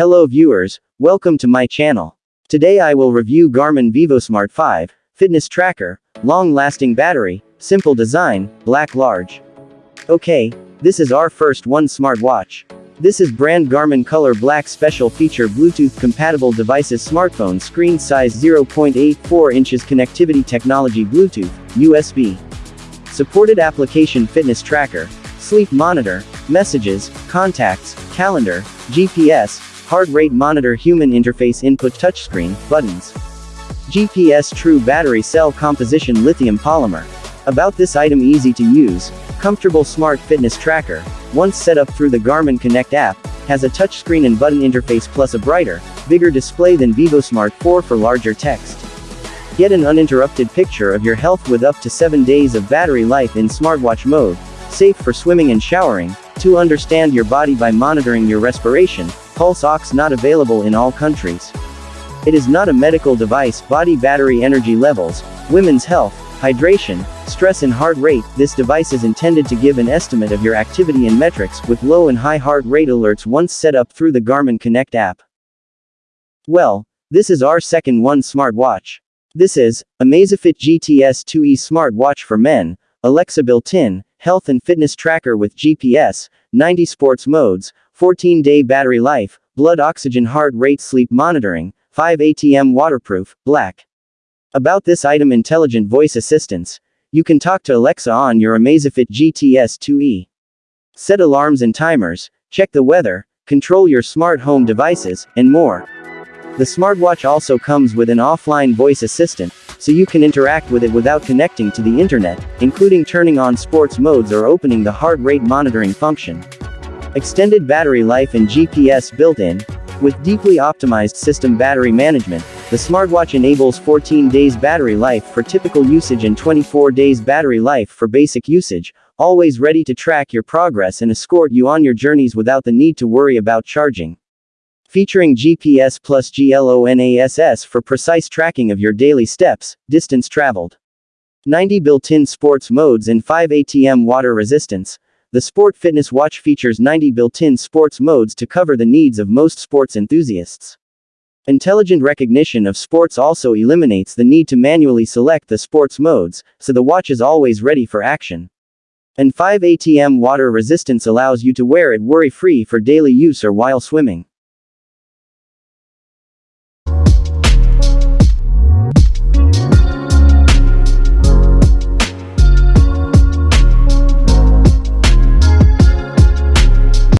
Hello viewers, welcome to my channel. Today I will review Garmin VivoSmart 5, fitness tracker, long-lasting battery, simple design, black large. Okay, this is our first one smartwatch. This is brand Garmin Color Black Special Feature Bluetooth compatible devices smartphone screen size 0.84 inches connectivity technology Bluetooth, USB. Supported application fitness tracker, sleep monitor, messages, contacts, calendar, GPS, heart rate monitor human interface input touchscreen, buttons. GPS True Battery Cell Composition Lithium Polymer. About this item easy to use, comfortable smart fitness tracker, once set up through the Garmin Connect app, has a touchscreen and button interface plus a brighter, bigger display than VivoSmart 4 for larger text. Get an uninterrupted picture of your health with up to 7 days of battery life in smartwatch mode, safe for swimming and showering, to understand your body by monitoring your respiration, pulse ox not available in all countries. It is not a medical device, body battery energy levels, women's health, hydration, stress and heart rate, this device is intended to give an estimate of your activity and metrics with low and high heart rate alerts once set up through the Garmin Connect app. Well, this is our second one smartwatch. This is, Amazfit GTS 2e smartwatch for men, Alexa built-in, health and fitness tracker with GPS, 90 sports modes, 14-day battery life, blood oxygen heart rate sleep monitoring, 5 ATM waterproof, black. About this item intelligent voice assistance, you can talk to Alexa on your Amazfit GTS 2e. Set alarms and timers, check the weather, control your smart home devices, and more. The smartwatch also comes with an offline voice assistant, so you can interact with it without connecting to the internet, including turning on sports modes or opening the heart rate monitoring function. Extended battery life and GPS built-in, with deeply optimized system battery management, the smartwatch enables 14 days battery life for typical usage and 24 days battery life for basic usage, always ready to track your progress and escort you on your journeys without the need to worry about charging featuring GPS plus GLONASS for precise tracking of your daily steps, distance traveled. 90 built-in sports modes and 5 ATM water resistance. The Sport Fitness Watch features 90 built-in sports modes to cover the needs of most sports enthusiasts. Intelligent recognition of sports also eliminates the need to manually select the sports modes, so the watch is always ready for action. And 5 ATM water resistance allows you to wear it worry-free for daily use or while swimming.